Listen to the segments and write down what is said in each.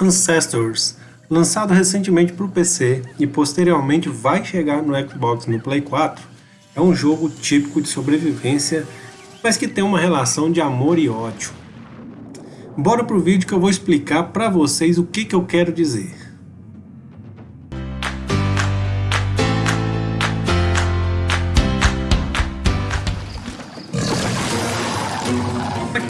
Ancestors, lançado recentemente para o PC e posteriormente vai chegar no Xbox no Play 4, é um jogo típico de sobrevivência, mas que tem uma relação de amor e ódio. Bora pro vídeo que eu vou explicar para vocês o que, que eu quero dizer.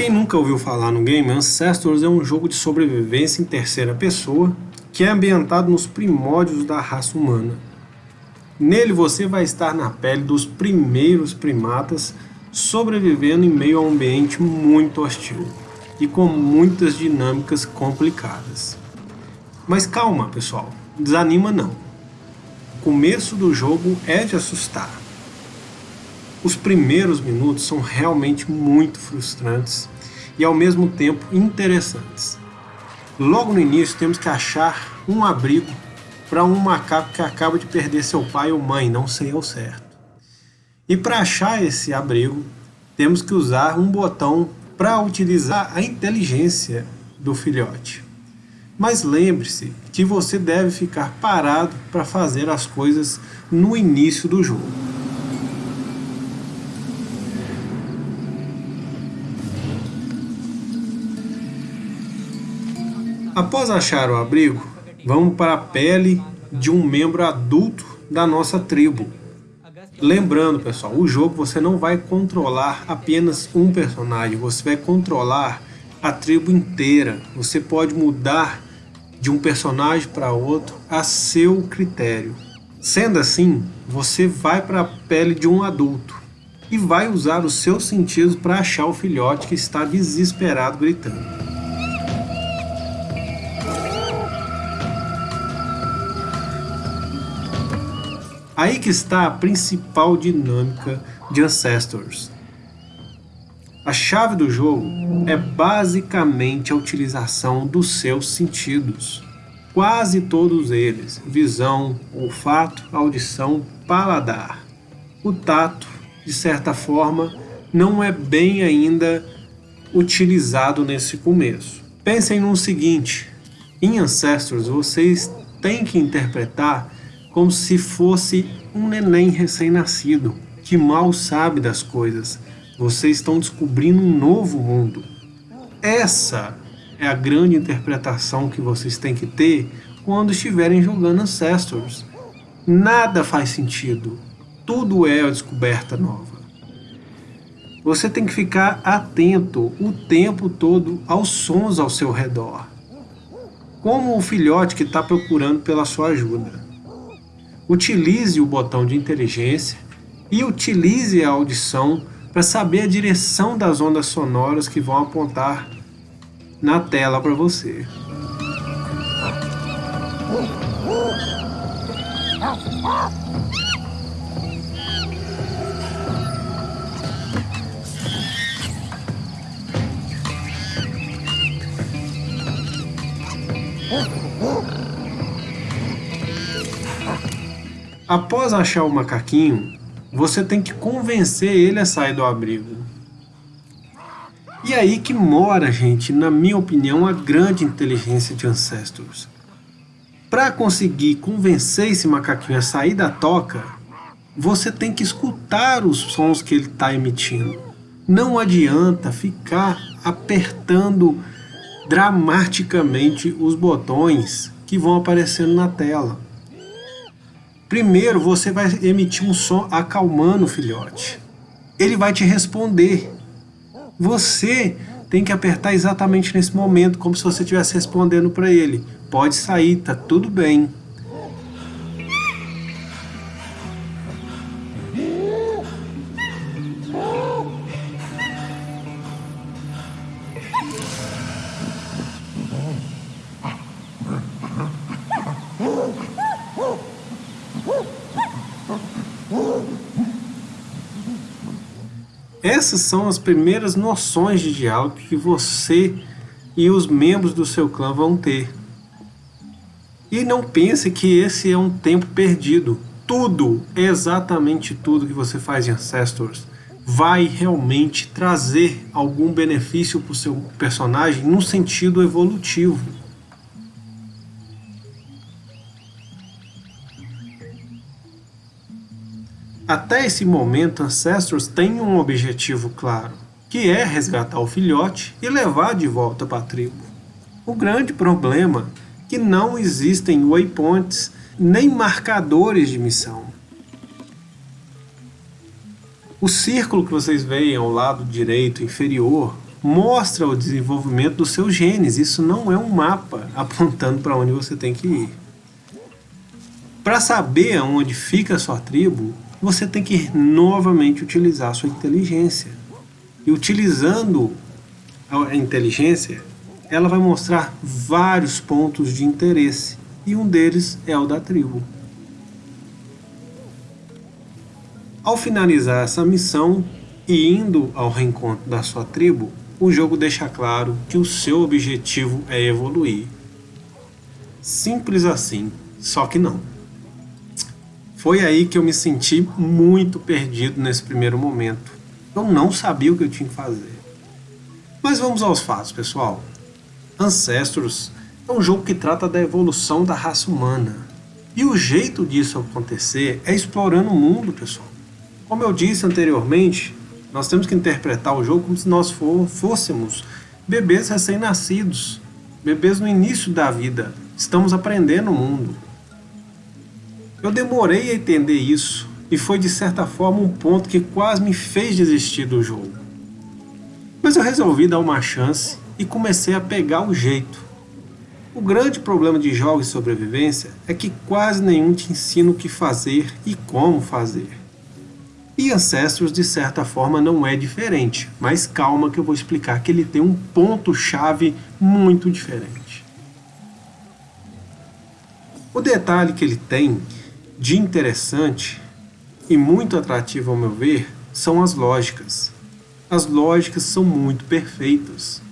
Quem nunca ouviu falar no game, Ancestors é um jogo de sobrevivência em terceira pessoa que é ambientado nos primórdios da raça humana. Nele você vai estar na pele dos primeiros primatas sobrevivendo em meio a um ambiente muito hostil e com muitas dinâmicas complicadas. Mas calma pessoal, desanima não. O começo do jogo é de assustar. Os primeiros minutos são realmente muito frustrantes e ao mesmo tempo interessantes. Logo no início temos que achar um abrigo para um macaco que acaba de perder seu pai ou mãe, não sei ao certo. E para achar esse abrigo, temos que usar um botão para utilizar a inteligência do filhote. Mas lembre-se que você deve ficar parado para fazer as coisas no início do jogo. Após achar o abrigo, vamos para a pele de um membro adulto da nossa tribo. Lembrando, pessoal, o jogo você não vai controlar apenas um personagem, você vai controlar a tribo inteira. Você pode mudar de um personagem para outro a seu critério. Sendo assim, você vai para a pele de um adulto e vai usar os seus sentidos para achar o filhote que está desesperado gritando. Aí que está a principal dinâmica de Ancestors. A chave do jogo é basicamente a utilização dos seus sentidos. Quase todos eles, visão, olfato, audição, paladar. O tato, de certa forma, não é bem ainda utilizado nesse começo. Pensem no seguinte, em Ancestors vocês têm que interpretar como se fosse um neném recém-nascido, que mal sabe das coisas. Vocês estão descobrindo um novo mundo. Essa é a grande interpretação que vocês têm que ter quando estiverem jogando Ancestors. Nada faz sentido. Tudo é a descoberta nova. Você tem que ficar atento o tempo todo aos sons ao seu redor. Como o filhote que está procurando pela sua ajuda utilize o botão de inteligência e utilize a audição para saber a direção das ondas sonoras que vão apontar na tela para você. Após achar o macaquinho, você tem que convencer ele a sair do abrigo. E aí que mora, gente, na minha opinião, a grande inteligência de Ancestors. Para conseguir convencer esse macaquinho a sair da toca, você tem que escutar os sons que ele está emitindo. Não adianta ficar apertando dramaticamente os botões que vão aparecendo na tela. Primeiro você vai emitir um som acalmando o filhote. Ele vai te responder. Você tem que apertar exatamente nesse momento, como se você estivesse respondendo para ele. Pode sair, tá tudo bem. Essas são as primeiras noções de diálogo que você e os membros do seu clã vão ter. E não pense que esse é um tempo perdido. Tudo, exatamente tudo que você faz em Ancestors vai realmente trazer algum benefício para o seu personagem no sentido evolutivo. Até esse momento, Ancestors tem um objetivo claro, que é resgatar o filhote e levar de volta para a tribo. O grande problema é que não existem waypoints nem marcadores de missão. O círculo que vocês veem ao lado direito inferior mostra o desenvolvimento dos seus genes. Isso não é um mapa apontando para onde você tem que ir. Para saber onde fica a sua tribo, você tem que novamente utilizar a sua inteligência. E utilizando a inteligência, ela vai mostrar vários pontos de interesse. E um deles é o da tribo. Ao finalizar essa missão e indo ao reencontro da sua tribo, o jogo deixa claro que o seu objetivo é evoluir. Simples assim, só que não. Foi aí que eu me senti muito perdido nesse primeiro momento. Eu não sabia o que eu tinha que fazer. Mas vamos aos fatos, pessoal. Ancestors é um jogo que trata da evolução da raça humana. E o jeito disso acontecer é explorando o mundo, pessoal. Como eu disse anteriormente, nós temos que interpretar o jogo como se nós fôssemos bebês recém-nascidos, bebês no início da vida. Estamos aprendendo o mundo. Eu demorei a entender isso e foi de certa forma um ponto que quase me fez desistir do jogo. Mas eu resolvi dar uma chance e comecei a pegar o jeito. O grande problema de jogos de sobrevivência é que quase nenhum te ensina o que fazer e como fazer. E Ancestors, de certa forma, não é diferente, mas calma que eu vou explicar que ele tem um ponto-chave muito diferente. O detalhe que ele tem de interessante e muito atrativo ao meu ver são as lógicas. As lógicas são muito perfeitas.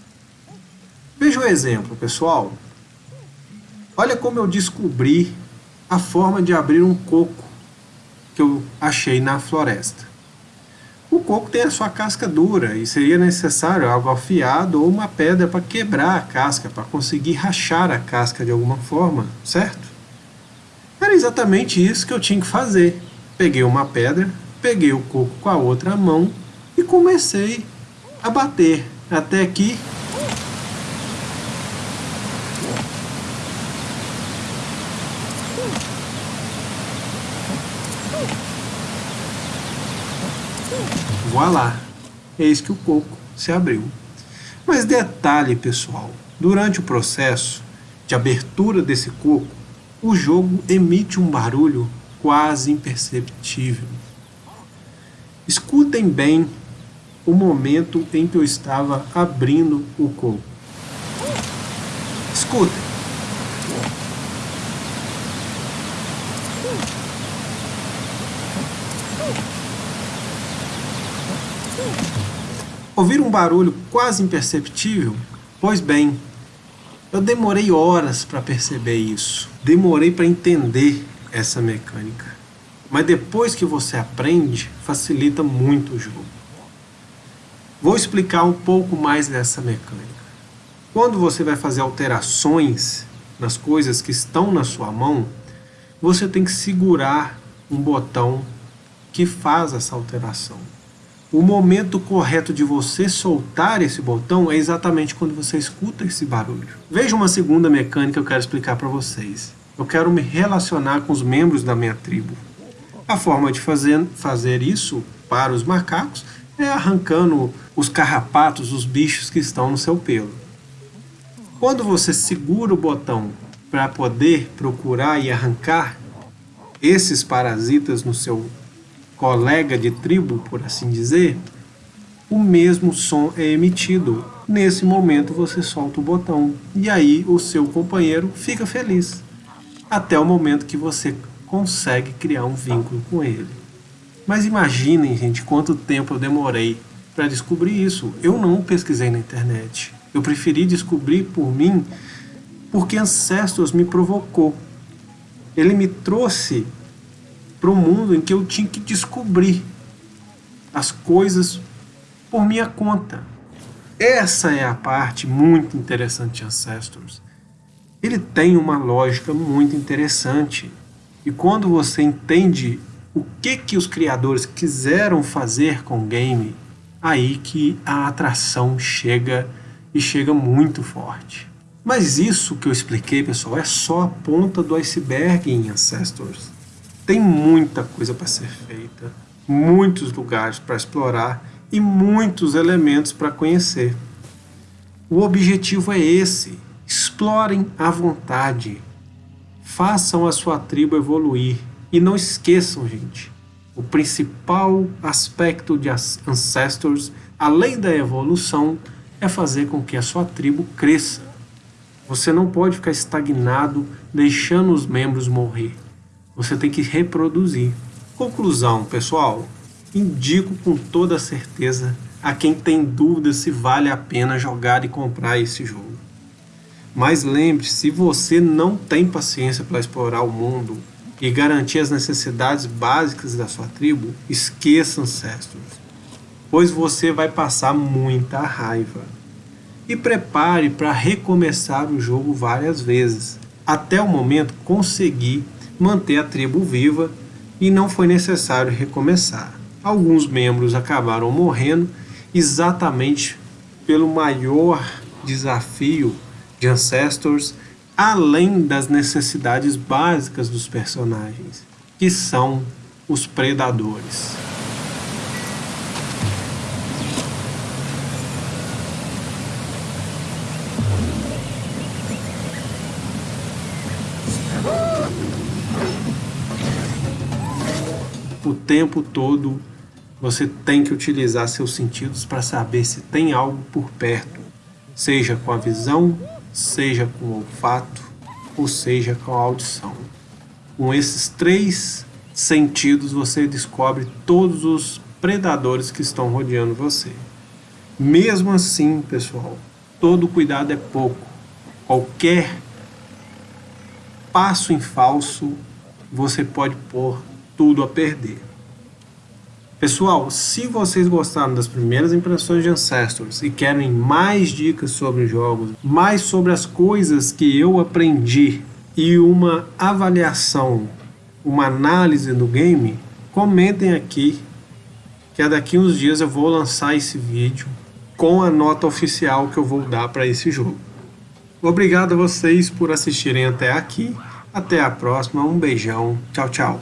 Veja o exemplo, pessoal. Olha como eu descobri a forma de abrir um coco que eu achei na floresta. O coco tem a sua casca dura e seria necessário algo afiado ou uma pedra para quebrar a casca, para conseguir rachar a casca de alguma forma, certo? Era exatamente isso que eu tinha que fazer. Peguei uma pedra, peguei o coco com a outra mão e comecei a bater até que Voilá! Eis que o coco se abriu. Mas detalhe, pessoal, durante o processo de abertura desse coco, o jogo emite um barulho quase imperceptível. Escutem bem o momento em que eu estava abrindo o coco. Escutem. Ouvir um barulho quase imperceptível? Pois bem, eu demorei horas para perceber isso. Demorei para entender essa mecânica. Mas depois que você aprende, facilita muito o jogo. Vou explicar um pouco mais dessa mecânica. Quando você vai fazer alterações nas coisas que estão na sua mão, você tem que segurar um botão que faz essa alteração. O momento correto de você soltar esse botão é exatamente quando você escuta esse barulho. Veja uma segunda mecânica que eu quero explicar para vocês. Eu quero me relacionar com os membros da minha tribo. A forma de fazer, fazer isso para os macacos é arrancando os carrapatos, os bichos que estão no seu pelo. Quando você segura o botão para poder procurar e arrancar esses parasitas no seu colega de tribo, por assim dizer, o mesmo som é emitido. Nesse momento você solta o botão e aí o seu companheiro fica feliz. Até o momento que você consegue criar um vínculo com ele. Mas imaginem, gente, quanto tempo eu demorei para descobrir isso. Eu não pesquisei na internet. Eu preferi descobrir por mim porque Ancestors me provocou. Ele me trouxe para um mundo em que eu tinha que descobrir as coisas por minha conta. Essa é a parte muito interessante de Ancestors. Ele tem uma lógica muito interessante. E quando você entende o que que os criadores quiseram fazer com o game, aí que a atração chega e chega muito forte. Mas isso que eu expliquei, pessoal, é só a ponta do iceberg em Ancestors. Tem muita coisa para ser feita, muitos lugares para explorar e muitos elementos para conhecer. O objetivo é esse: explorem à vontade, façam a sua tribo evoluir e não esqueçam, gente, o principal aspecto de Ancestors, além da evolução, é fazer com que a sua tribo cresça. Você não pode ficar estagnado deixando os membros morrer. Você tem que reproduzir. Conclusão, pessoal. Indico com toda certeza a quem tem dúvida se vale a pena jogar e comprar esse jogo. Mas lembre-se, se você não tem paciência para explorar o mundo e garantir as necessidades básicas da sua tribo, esqueça Ancestors, pois você vai passar muita raiva. E prepare para recomeçar o jogo várias vezes, até o momento conseguir manter a tribo viva e não foi necessário recomeçar. Alguns membros acabaram morrendo exatamente pelo maior desafio de Ancestors, além das necessidades básicas dos personagens, que são os predadores. O tempo todo você tem que utilizar seus sentidos para saber se tem algo por perto, seja com a visão, seja com o olfato, ou seja com a audição. Com esses três sentidos você descobre todos os predadores que estão rodeando você. Mesmo assim, pessoal, todo cuidado é pouco. Qualquer passo em falso você pode pôr tudo a perder. Pessoal, se vocês gostaram das primeiras impressões de Ancestors e querem mais dicas sobre jogos, mais sobre as coisas que eu aprendi e uma avaliação, uma análise do game, comentem aqui que daqui uns dias eu vou lançar esse vídeo com a nota oficial que eu vou dar para esse jogo. Obrigado a vocês por assistirem até aqui. Até a próxima, um beijão, tchau, tchau.